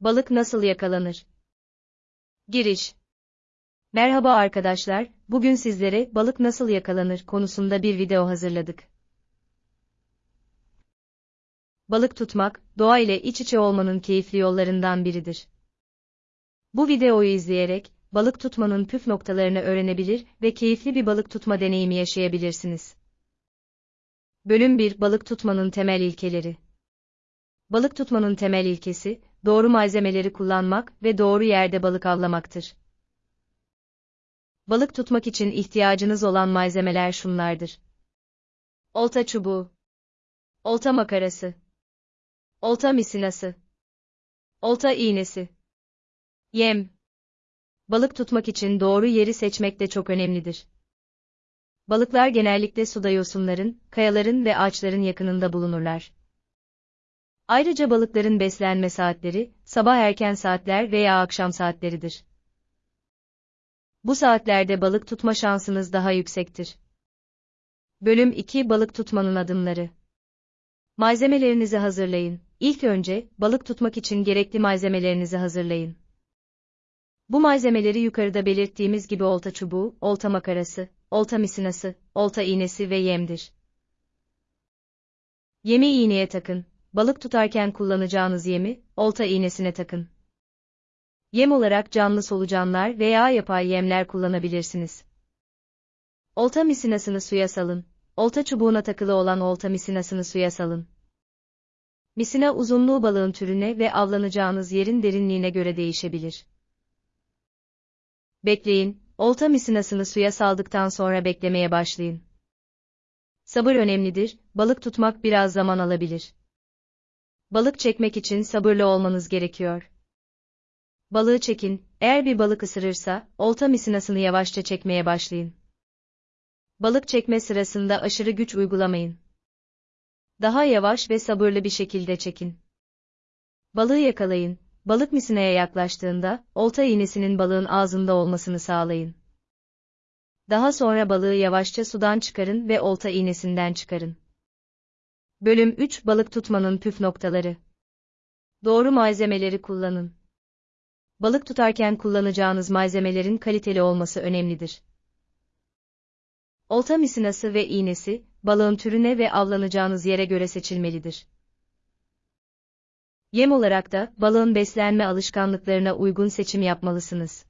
Balık nasıl yakalanır? Giriş Merhaba arkadaşlar, bugün sizlere balık nasıl yakalanır konusunda bir video hazırladık. Balık tutmak, doğa ile iç içe olmanın keyifli yollarından biridir. Bu videoyu izleyerek, balık tutmanın püf noktalarını öğrenebilir ve keyifli bir balık tutma deneyimi yaşayabilirsiniz. Bölüm 1 Balık tutmanın temel ilkeleri Balık tutmanın temel ilkesi, doğru malzemeleri kullanmak ve doğru yerde balık avlamaktır. Balık tutmak için ihtiyacınız olan malzemeler şunlardır. Olta çubuğu, olta makarası, olta misinası, olta iğnesi, yem. Balık tutmak için doğru yeri seçmek de çok önemlidir. Balıklar genellikle suda yosunların, kayaların ve ağaçların yakınında bulunurlar. Ayrıca balıkların beslenme saatleri, sabah erken saatler veya akşam saatleridir. Bu saatlerde balık tutma şansınız daha yüksektir. Bölüm 2 Balık tutmanın adımları Malzemelerinizi hazırlayın. İlk önce, balık tutmak için gerekli malzemelerinizi hazırlayın. Bu malzemeleri yukarıda belirttiğimiz gibi olta çubuğu, olta makarası, olta misinası, olta iğnesi ve yemdir. Yemi iğneye takın. Balık tutarken kullanacağınız yemi, olta iğnesine takın. Yem olarak canlı solucanlar veya yapay yemler kullanabilirsiniz. Olta misinasını suya salın. Olta çubuğuna takılı olan olta misinasını suya salın. Misina uzunluğu balığın türüne ve avlanacağınız yerin derinliğine göre değişebilir. Bekleyin, olta misinasını suya saldıktan sonra beklemeye başlayın. Sabır önemlidir, balık tutmak biraz zaman alabilir. Balık çekmek için sabırlı olmanız gerekiyor. Balığı çekin, eğer bir balık ısırırsa, olta misinasını yavaşça çekmeye başlayın. Balık çekme sırasında aşırı güç uygulamayın. Daha yavaş ve sabırlı bir şekilde çekin. Balığı yakalayın, balık misinaya yaklaştığında, olta iğnesinin balığın ağzında olmasını sağlayın. Daha sonra balığı yavaşça sudan çıkarın ve olta iğnesinden çıkarın. Bölüm 3 Balık tutmanın püf noktaları. Doğru malzemeleri kullanın. Balık tutarken kullanacağınız malzemelerin kaliteli olması önemlidir. Olta misinası ve iğnesi, balığın türüne ve avlanacağınız yere göre seçilmelidir. Yem olarak da, balığın beslenme alışkanlıklarına uygun seçim yapmalısınız.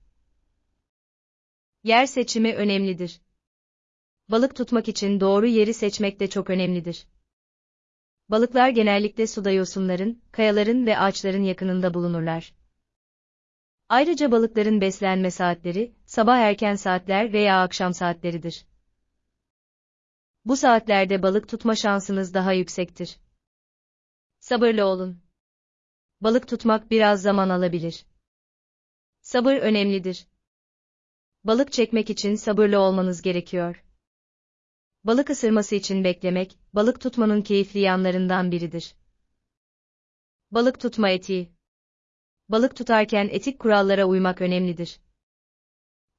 Yer seçimi önemlidir. Balık tutmak için doğru yeri seçmek de çok önemlidir. Balıklar genellikle suda yosunların, kayaların ve ağaçların yakınında bulunurlar. Ayrıca balıkların beslenme saatleri, sabah erken saatler veya akşam saatleridir. Bu saatlerde balık tutma şansınız daha yüksektir. Sabırlı olun. Balık tutmak biraz zaman alabilir. Sabır önemlidir. Balık çekmek için sabırlı olmanız gerekiyor. Balık ısırması için beklemek, balık tutmanın keyifli yanlarından biridir. Balık tutma etiği. Balık tutarken etik kurallara uymak önemlidir.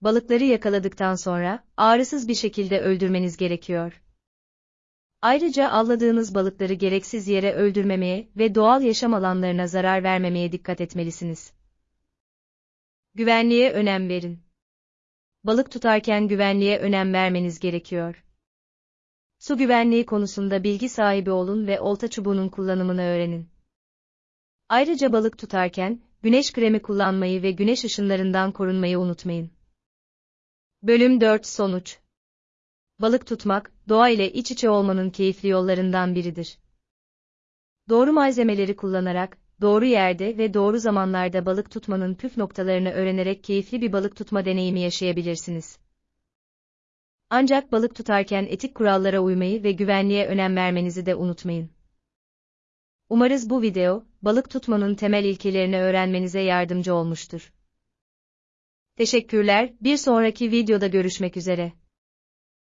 Balıkları yakaladıktan sonra, ağrısız bir şekilde öldürmeniz gerekiyor. Ayrıca avladığınız balıkları gereksiz yere öldürmemeye ve doğal yaşam alanlarına zarar vermemeye dikkat etmelisiniz. Güvenliğe önem verin. Balık tutarken güvenliğe önem vermeniz gerekiyor. Su güvenliği konusunda bilgi sahibi olun ve olta çubuğunun kullanımını öğrenin. Ayrıca balık tutarken, güneş kremi kullanmayı ve güneş ışınlarından korunmayı unutmayın. Bölüm 4 Sonuç Balık tutmak, doğa ile iç içe olmanın keyifli yollarından biridir. Doğru malzemeleri kullanarak, doğru yerde ve doğru zamanlarda balık tutmanın püf noktalarını öğrenerek keyifli bir balık tutma deneyimi yaşayabilirsiniz. Ancak balık tutarken etik kurallara uymayı ve güvenliğe önem vermenizi de unutmayın. Umarız bu video, balık tutmanın temel ilkelerini öğrenmenize yardımcı olmuştur. Teşekkürler, bir sonraki videoda görüşmek üzere.